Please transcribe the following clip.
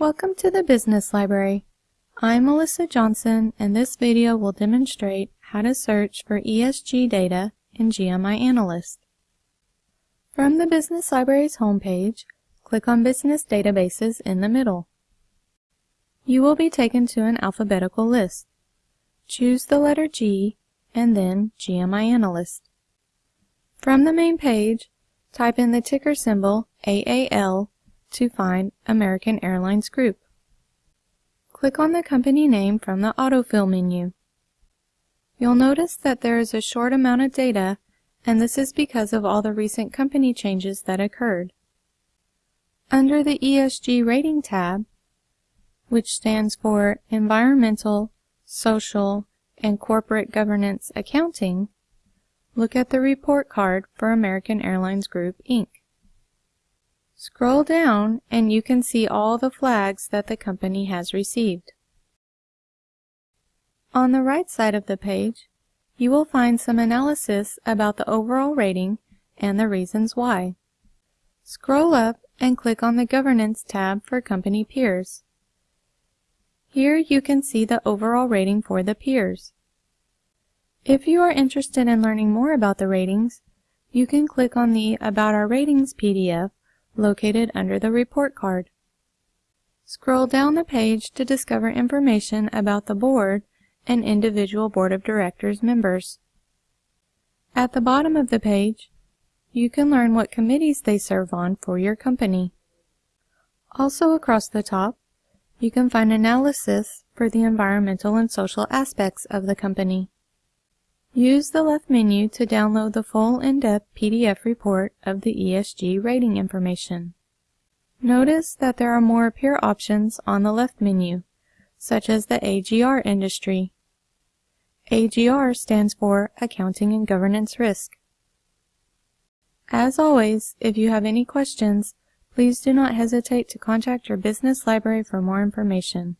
Welcome to the Business Library. I'm Melissa Johnson and this video will demonstrate how to search for ESG data in GMI Analyst. From the Business Library's homepage, click on Business Databases in the middle. You will be taken to an alphabetical list. Choose the letter G and then GMI Analyst. From the main page, type in the ticker symbol AAL to find American Airlines Group. Click on the company name from the autofill menu. You'll notice that there is a short amount of data and this is because of all the recent company changes that occurred. Under the ESG rating tab, which stands for Environmental, Social, and Corporate Governance Accounting, look at the report card for American Airlines Group, Inc. Scroll down and you can see all the flags that the company has received. On the right side of the page, you will find some analysis about the overall rating and the reasons why. Scroll up and click on the Governance tab for company peers. Here you can see the overall rating for the peers. If you are interested in learning more about the ratings, you can click on the About Our Ratings PDF located under the report card. Scroll down the page to discover information about the board and individual board of directors members. At the bottom of the page, you can learn what committees they serve on for your company. Also across the top, you can find analysis for the environmental and social aspects of the company. Use the left menu to download the full in-depth PDF report of the ESG rating information. Notice that there are more peer options on the left menu, such as the AGR industry. AGR stands for Accounting and Governance Risk. As always, if you have any questions, please do not hesitate to contact your business library for more information.